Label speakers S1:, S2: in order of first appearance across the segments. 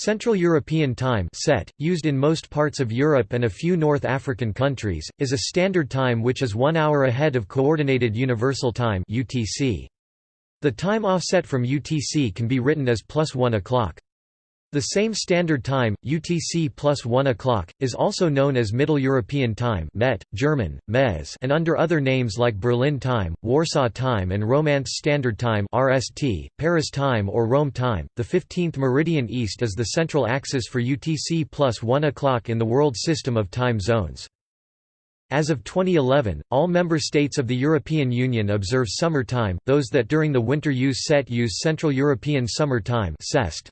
S1: Central European Time (CET), used in most parts of Europe and a few North African countries, is a standard time which is 1 hour ahead of Coordinated Universal Time (UTC). The time offset from UTC can be written as plus 1 o'clock. The same standard time, UTC plus 1 o'clock, is also known as Middle European Time MET, German, MEZ, and under other names like Berlin Time, Warsaw Time and Romance Standard Time RST, Paris Time or Rome Time. The 15th meridian east is the central axis for UTC plus 1 o'clock in the world system of time zones. As of 2011, all member states of the European Union observe summer time, those that during the winter use CET use Central European Summer Time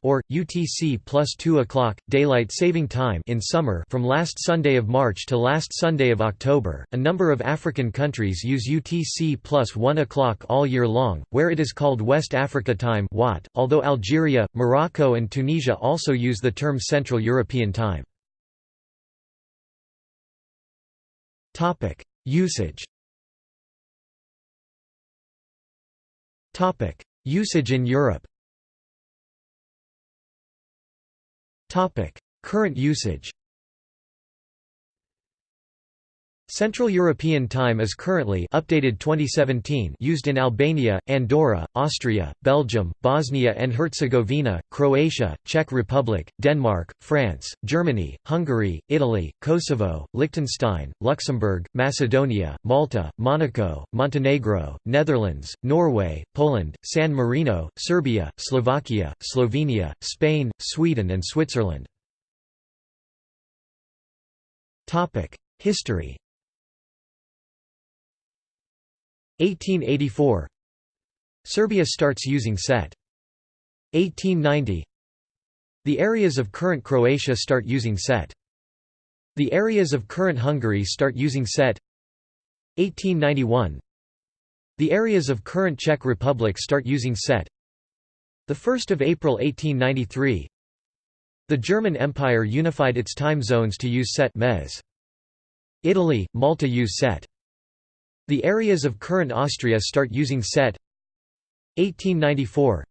S1: or, UTC plus 2 o'clock, Daylight Saving Time in summer from last Sunday of March to last Sunday of October. A number of African countries use UTC plus 1 o'clock all year long, where it is called West Africa Time although Algeria, Morocco and Tunisia also use the term Central European Time.
S2: Topic: Usage.
S1: Topic: Usage in Europe.
S2: Topic:
S1: Current usage. Central European Time is currently updated 2017 used in Albania, Andorra, Austria, Belgium, Bosnia and Herzegovina, Croatia, Czech Republic, Denmark, France, Germany, Hungary, Italy, Kosovo, Liechtenstein, Luxembourg, Macedonia, Malta, Monaco, Montenegro, Netherlands, Norway, Poland, San Marino, Serbia, Slovakia, Slovenia, Spain, Sweden and Switzerland. History 1884 Serbia starts using CET. 1890 The areas of current Croatia start using CET. The areas of current Hungary start using CET. 1891 The areas of current Czech Republic start using CET. 1 April 1893 The German Empire unified its time zones to use MEZ. Italy, Malta use CET. The areas of current Austria start using CET. 1894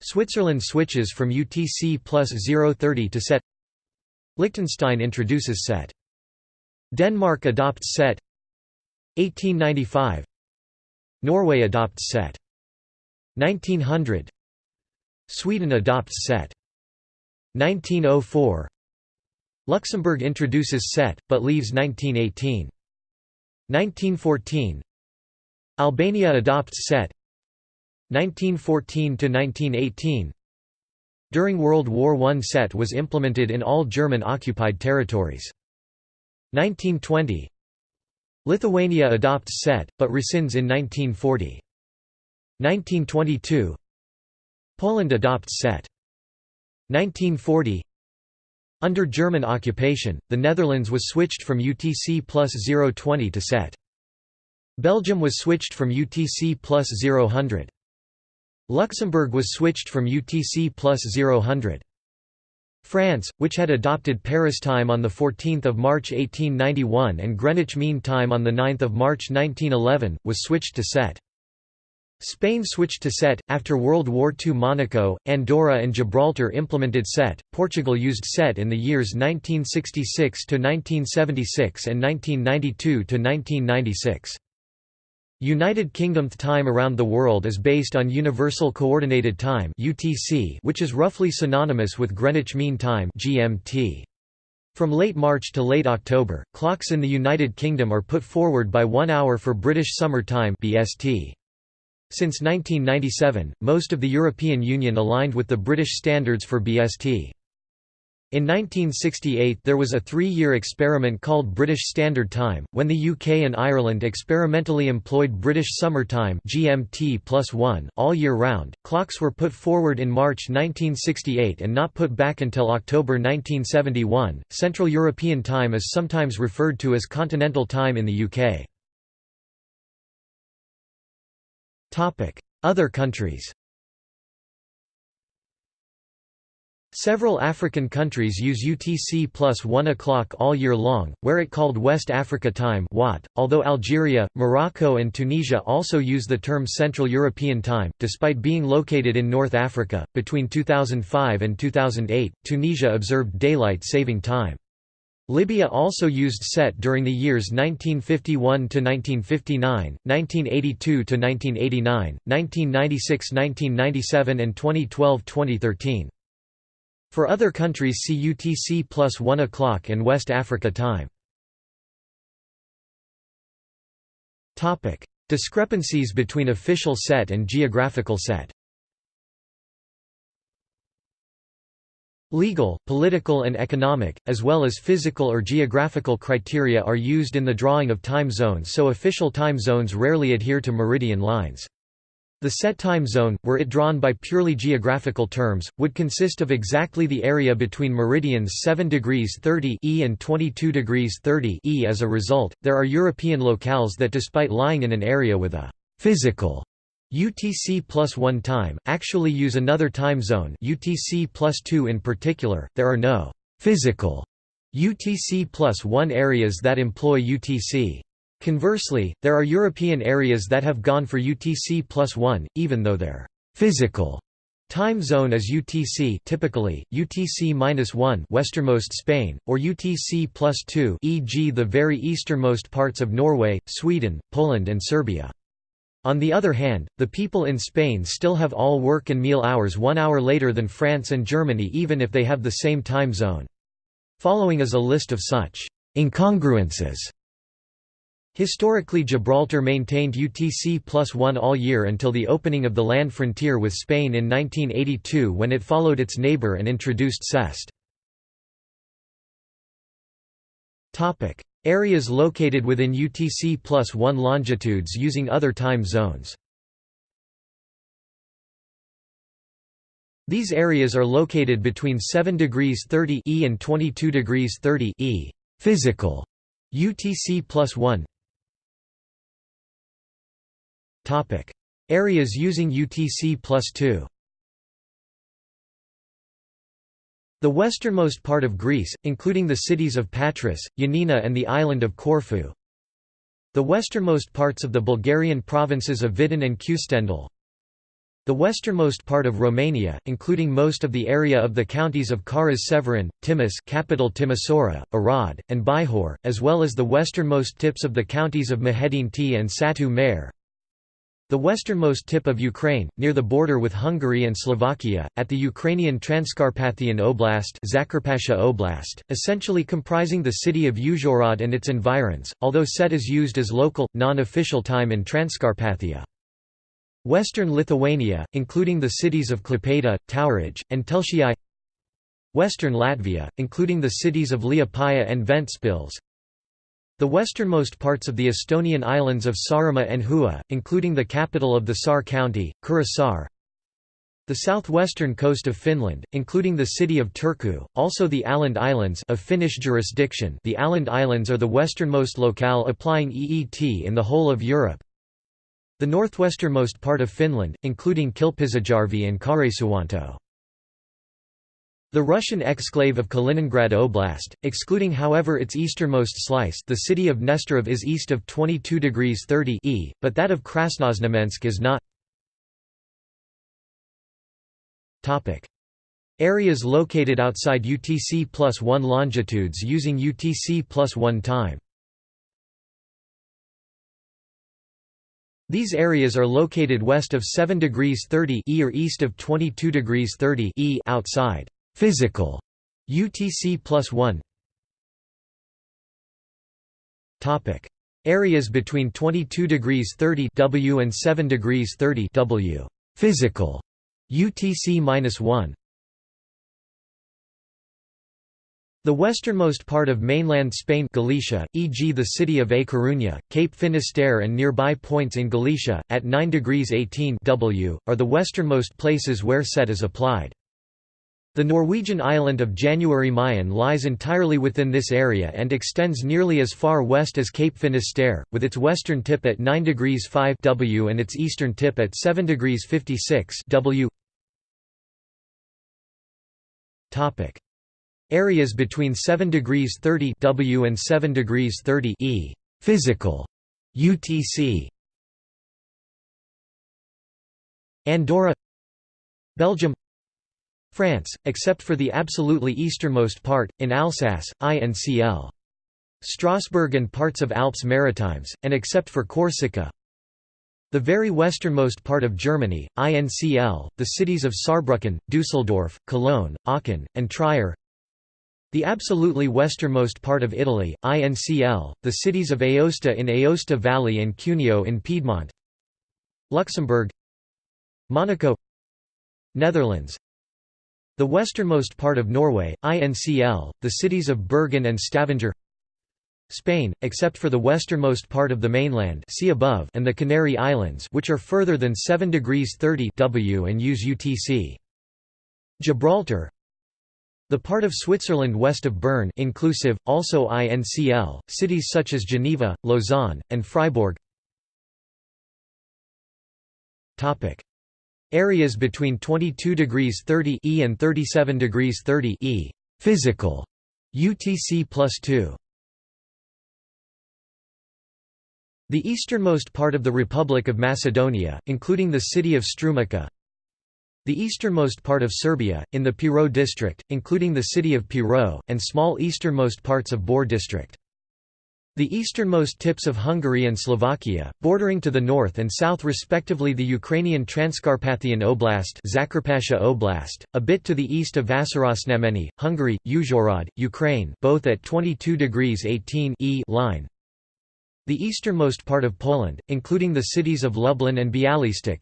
S1: Switzerland switches from UTC plus 030 to CET. Liechtenstein introduces CET. Denmark adopts CET. 1895 Norway adopts CET. 1900 Sweden adopts CET. 1904 Luxembourg introduces set, but leaves 1918 1914 Albania adopts CET 1914–1918 During World War I CET was implemented in all German-occupied territories. 1920 Lithuania adopts CET, but rescinds in 1940. 1922 Poland adopts CET. 1940 under German occupation, the Netherlands was switched from UTC plus 020 to CET. Belgium was switched from UTC plus 000. Luxembourg was switched from UTC plus 000. France, which had adopted Paris time on 14 March 1891 and Greenwich Mean Time on 9 March 1911, was switched to CET. Spain switched to CET. After World War II, Monaco, Andorra, and Gibraltar implemented CET. Portugal used CET in the years 1966 to 1976 and 1992 to 1996. United Kingdom time around the world is based on Universal Coordinated Time (UTC), which is roughly synonymous with Greenwich Mean Time (GMT). From late March to late October, clocks in the United Kingdom are put forward by 1 hour for British Summer Time (BST). Since 1997, most of the European Union aligned with the British standards for BST. In 1968 there was a three-year experiment called British Standard Time, when the UK and Ireland experimentally employed British Summer Time GMT plus 1 all year round. Clocks were put forward in March 1968 and not put back until October 1971. Central European Time is sometimes referred to as Continental Time in the UK. Other countries Several African countries use UTC plus 1 o'clock all year long, where it called West Africa Time WAT, although Algeria, Morocco and Tunisia also use the term Central European Time, despite being located in North Africa. Between 2005 and 2008, Tunisia observed daylight saving time. Libya also used CET during the years 1951 to 1959, 1982 to 1989, 1996-1997 and 2012-2013. For other countries see UTC plus 1 o'clock and West Africa time. Discrepancies between official CET and geographical CET Legal, political and economic, as well as physical or geographical criteria are used in the drawing of time zones so official time zones rarely adhere to meridian lines. The CET time zone, were it drawn by purely geographical terms, would consist of exactly the area between meridians 7 degrees 30 E and 22 degrees 30 E. As a result, there are European locales that despite lying in an area with a physical UTC plus 1 time, actually use another time zone UTC plus 2 in particular, there are no physical UTC plus 1 areas that employ UTC. Conversely, there are European areas that have gone for UTC plus 1, even though their physical time zone is UTC typically, UTC-1 westernmost Spain, or UTC plus 2 e.g. the very easternmost parts of Norway, Sweden, Poland and Serbia. On the other hand, the people in Spain still have all work and meal hours one hour later than France and Germany even if they have the same time zone. Following is a list of such incongruences Historically Gibraltar maintained UTC plus 1 all year until the opening of the land frontier with Spain in 1982 when it followed its neighbour and introduced CEST. Areas located within UTC plus 1 longitudes using other time zones. These areas are located between 7 degrees 30 E and 22 degrees 30 E. Physical UTC plus 1 Topic: Areas using UTC plus 2. The westernmost part of Greece, including the cities of Patras, Ioannina and the island of Corfu. The westernmost parts of the Bulgarian provinces of Vidin and Kyustendil. The westernmost part of Romania, including most of the area of the counties of Caras-Severin, Timis capital Timisoara, Arad, and Bihor, as well as the westernmost tips of the counties of Mehedinti and Satu Mare. The westernmost tip of Ukraine, near the border with Hungary and Slovakia, at the Ukrainian Transcarpathian Oblast, Oblast essentially comprising the city of Uzhhorod and its environs, although CET is used as local, non-official time in Transcarpathia. Western Lithuania, including the cities of Klaipėda, Tauragė, and Telšiai Western Latvia, including the cities of Liepaja and Ventspils the westernmost parts of the Estonian islands of Saaremaa and Hiiumaa, including the capital of the Saare county, Kuressaare. Saar. The southwestern coast of Finland, including the city of Turku, also the Åland Islands of Finnish jurisdiction the Åland Islands are the westernmost locale applying EET in the whole of Europe. The northwesternmost part of Finland, including Kilpisjärvi and Karesuvanto. The Russian exclave of Kaliningrad Oblast, excluding however its easternmost slice the city of Nesterov is east of 22 degrees 30 E, but that of Krasnoznamensk is not. Areas located outside UTC plus 1 longitudes using UTC plus 1 time. These areas are located west of 7 degrees 30 E or east of 22 degrees 30 E outside Physical. UTC plus 1 Topic. Areas between 22 degrees 30 W and 7 degrees 30 W. Physical. UTC minus 1 The westernmost part of mainland Spain Galicia, e.g. the city of A Coruña, Cape Finisterre and nearby points in Galicia, at 9 degrees 18 W, are the westernmost places where CET is applied. The Norwegian island of January Mayen lies entirely within this area and extends nearly as far west as Cape Finisterre, with its western tip at 9 degrees 5 W and its eastern tip at 7 degrees 56 W. Topic. Areas between 7 degrees 30 W and 7 degrees 30 E. Physical. UTC Andorra. Belgium France, except for the absolutely easternmost part, in Alsace, INCL. Strasbourg and parts of Alpes-Maritimes, and except for Corsica. The very westernmost part of Germany, INCL, the cities of Saarbrücken, Düsseldorf, Cologne, Aachen, and Trier. The absolutely westernmost part of Italy, INCL, the cities of Aosta in Aosta Valley and Cuneo in Piedmont. Luxembourg Monaco Netherlands the westernmost part of Norway, INCL, the cities of Bergen and Stavanger Spain, except for the westernmost part of the mainland see above and the Canary Islands which are further than 7 degrees 30 W and use UTC. Gibraltar The part of Switzerland west of Bern inclusive, also INCL, cities such as Geneva, Lausanne, and Freiburg Areas between 22 degrees 30 E and 37 degrees 30 E physical UTC plus 2. The easternmost part of the Republic of Macedonia, including the city of Strumica. The easternmost part of Serbia, in the Pirot district, including the city of Pirot, and small easternmost parts of Bor district. The easternmost tips of Hungary and Slovakia, bordering to the north and south respectively the Ukrainian Transcarpathian Oblast, Oblast, a bit to the east of Vásárosnamény, Hungary, Uzhhorod, Ukraine both at 22 degrees 18 e line. The easternmost part of Poland, including the cities of Lublin and Bialystok.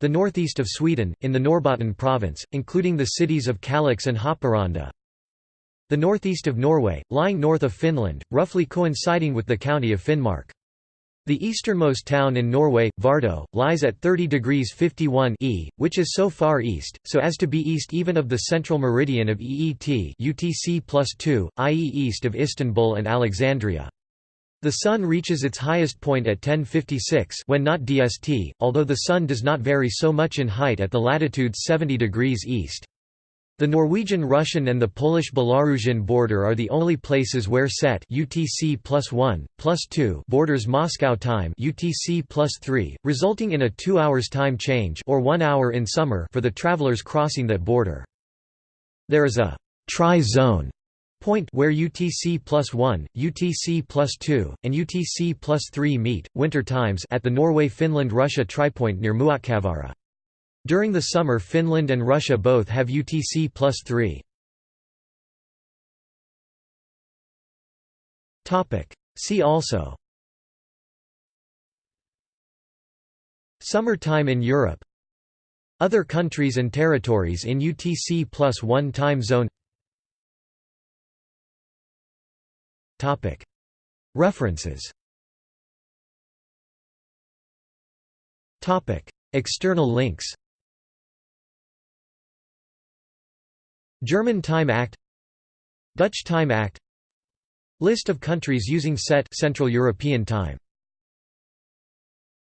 S1: The northeast of Sweden, in the Norrbotten province, including the cities of Kalix and Haparanda, the northeast of Norway, lying north of Finland, roughly coinciding with the county of Finnmark. The easternmost town in Norway, Vardø, lies at 30 degrees 51 e, which is so far east, so as to be east even of the central meridian of EET UTC plus 2, i.e. east of Istanbul and Alexandria. The Sun reaches its highest point at 1056 when not DST, although the Sun does not vary so much in height at the latitude 70 degrees east. The Norwegian-Russian and the Polish-Belarusian border are the only places where CET UTC plus 1, plus 2 borders Moscow time UTC plus 3, resulting in a 2 hours time change or 1 hour in summer for the travelers crossing that border. There is a tri-zone point where UTC plus 1, UTC plus 2, and UTC plus 3 meet, winter times at the Norway-Finland-Russia tripoint near Muotkavaara. During the summer Finland and Russia both have UTC plus 3. See also. Summer time in Europe. Other countries and territories in UTC plus 1 time zone. References. External links German Time Act Dutch Time Act List of countries using CET Central European Time